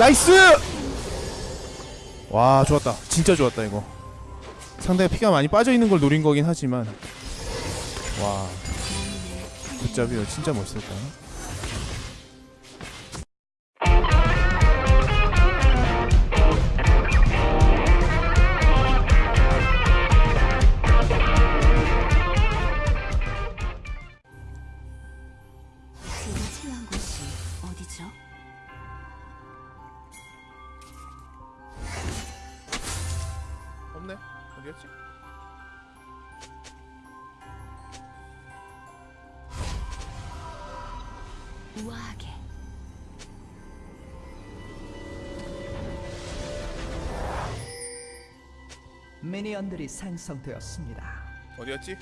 Nice! 와 좋았다. 진짜 좋았다 이거. 상대가 피가 많이 빠져있는 걸 노린 거긴 하지만. 와. Good job이요. 진짜 멋있었다. 곳이 어디죠? 어디였지? 우아하게 미니언들이 생성되었습니다. 어디였지?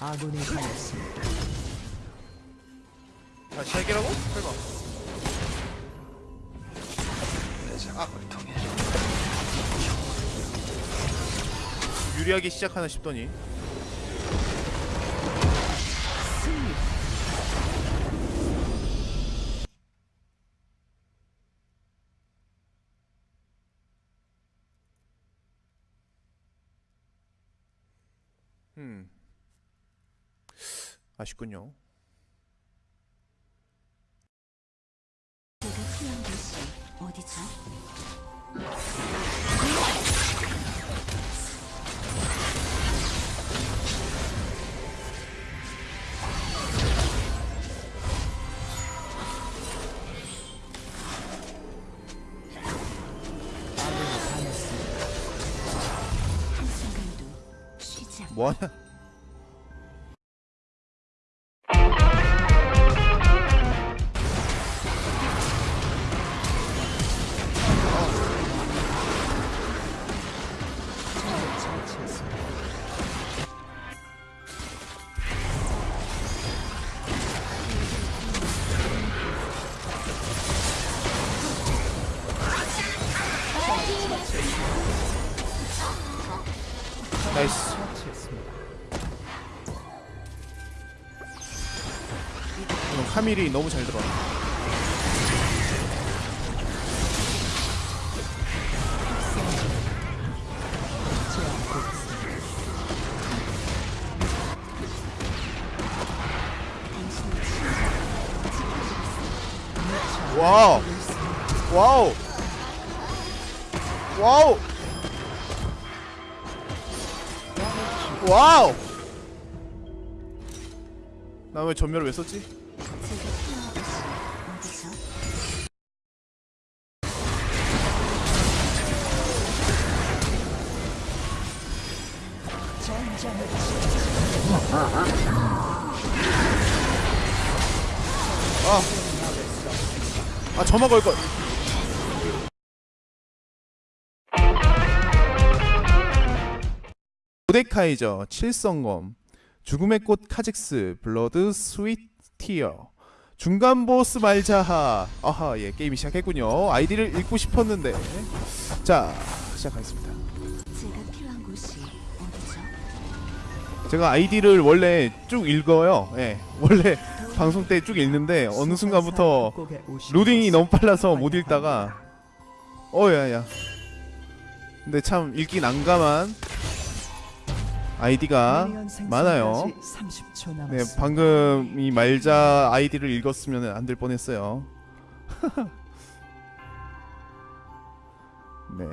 아군이 당했습니다. 다시 할게라고? 설마. 유리하게 시작하나 싶더니. 음 아쉽군요 어디죠? 뭐하냐 나이스. 처치했습니다. 이건 카밀이 너무 잘 들어 와우. 와우 와우. 와우. 나 왜 전멸을 왜 썼지? 전장을 아 저만 걸걸 모데카이저 칠성검 죽음의 꽃 카직스 blood sweat tear 중간 보스 말자하. 아하 예 게임이 시작했군요. 아이디를 읽고 싶었는데. 자 시작하겠습니다. 제가 필요한 곳이 어디죠? 제가 아이디를 원래 쭉 읽어요. 예 원래 방송 때 쭉 읽는데 어느 순간부터 로딩이 너무 빨라서 못 읽다가. 어야야. 근데 참 읽기 난감한 아이디가 많아요 네 방금 이 말자 아이디를 읽었으면 안 될 뻔했어요 네.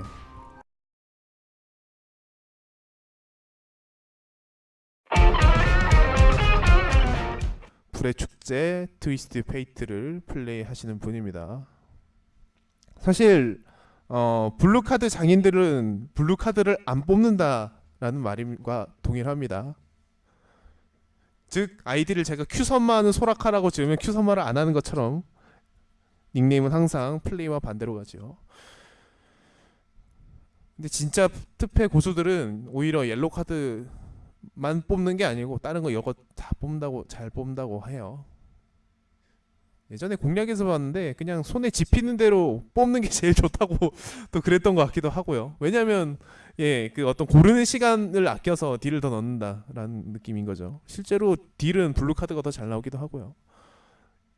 불의 축제 트위스트 페이트를 플레이하시는 분입니다. 사실 어, blue card 장인들은 blue card를 안 뽑는다 라는 말과 동일합니다. 즉 아이디를 제가 큐선마하는 소라카라고 지으면 큐선마를 안 하는 것처럼 닉네임은 항상 플레이와 반대로 가죠. 근데 진짜 트페 고수들은 오히려 옐로 카드만 뽑는 게 아니고 다른 거 이거 다 뽑는다고 잘 뽑는다고 해요. 예전에 공략에서 봤는데 그냥 손에 집히는 대로 뽑는 게 제일 좋다고 또 그랬던 것 같기도 하고요. 왜냐하면 예, 그 어떤 고르는 시간을 아껴서 딜을 더 넣는다라는 느낌인 거죠. 실제로 딜은 blue card가 더 잘 나오기도 하고요.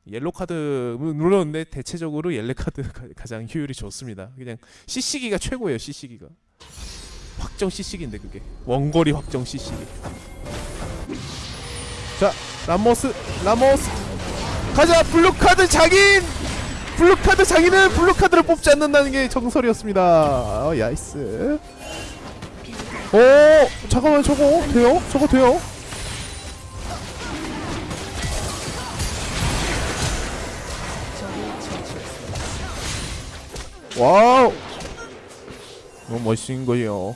yellow card 물론 근데 대체적으로 yellow card가 가장 효율이 좋습니다. 그냥 CC기가 최고예요. CC기가 확정 CC기인데 그게 원거리 확정 CC기. 자 라모스 라모스 가자 blue card 장인 blue card 장인은 blue card를 뽑지 않는다는 게 정설이었습니다. 어, nice. 오 잠깐만 저거 돼요? 저거 돼요? wow 너무 멋진 거예요.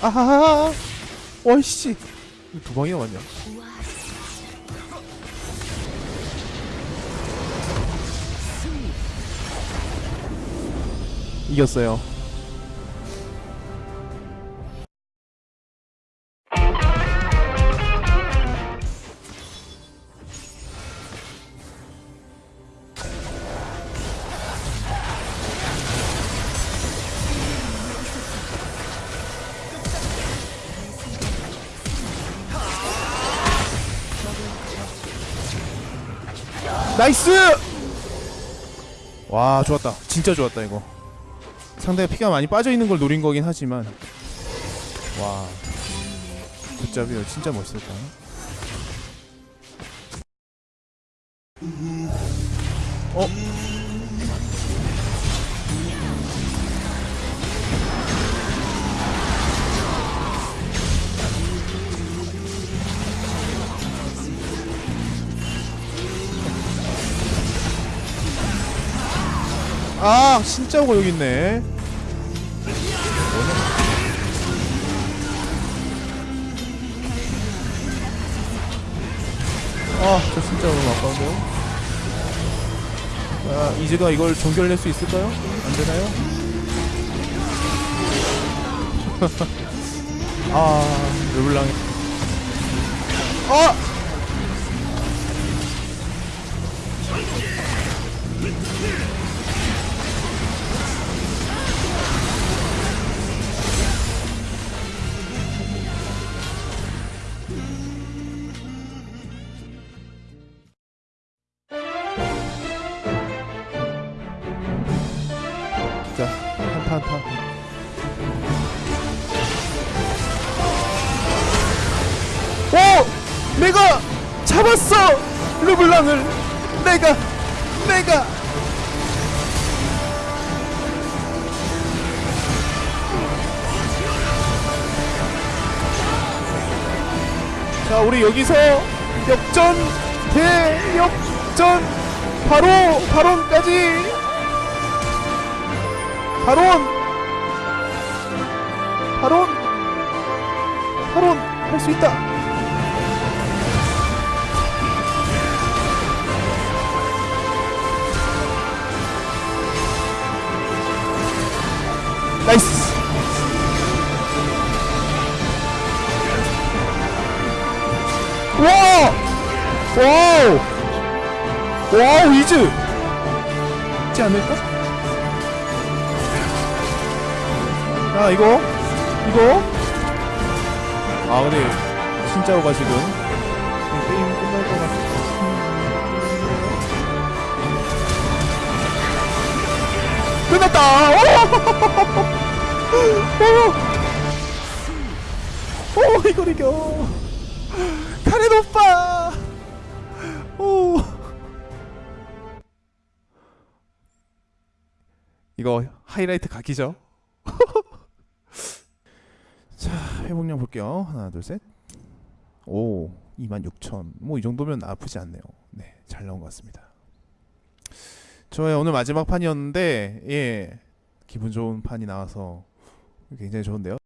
아하하 와이씨 두 방이나 맞냐? 이겼어요. nice! 와 좋았다. 진짜 좋았다 이거. 상대가 피가 많이 빠져 있는 걸 노린 거긴 하지만. 와. good job이요. 진짜 멋있었다. 어? 아 진짜고 여기 있네 아저 진짜 너무 아까운데요 아 이즈가 이걸 종결낼 수 있을까요? 안 되나요? 아 르블랑이 아! 자 한타 한타 오! 내가 잡았어! 르블랑을. 내가 내가. 자 우리 여기서 역전 대역전. 바로 바론까지 바론! 바론! 바론! 할 수 있다! 나이스! 와 와우! 와우 이즈! 있지 않을까? 아 이거? 이거? 아 근데 진짜로가 지금 게임 끝날 것 같아. 끝났다! 오! 오! 오 이걸 이겨. 카렌 오빠! 오! 이거 하이라이트 각이죠 자 회복량 볼게요 하나 둘 셋 오 26,000. 뭐 이 정도면 아프지 않네요. 네, 잘 나온 것 같습니다. 저의 오늘 마지막 판이었는데 예 기분 좋은 판이 나와서 굉장히 좋은데요.